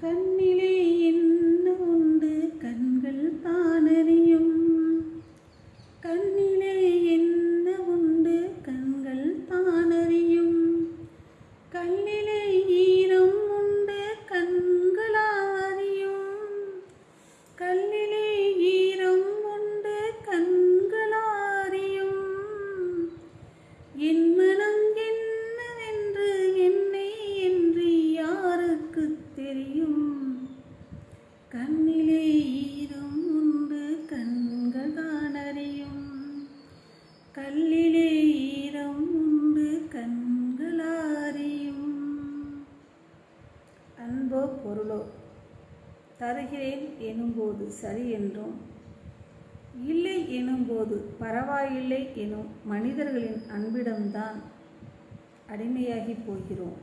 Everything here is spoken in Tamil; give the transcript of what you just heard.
கண்ணிலே தெரியும். கண்ணிலே ஈரம் உண்டு கண்கள் காணறியும் கல்லிலே ஈரம் உண்டு கண்களாரியும் அன்போ பொருளோ தருகிறேன் எனும்போது சரி என்றும் இல்லை எனும்போது பரவாயில்லை எனும் மனிதர்களின் அன்பிடம்தான் அடிமையாகி போகிறோம்.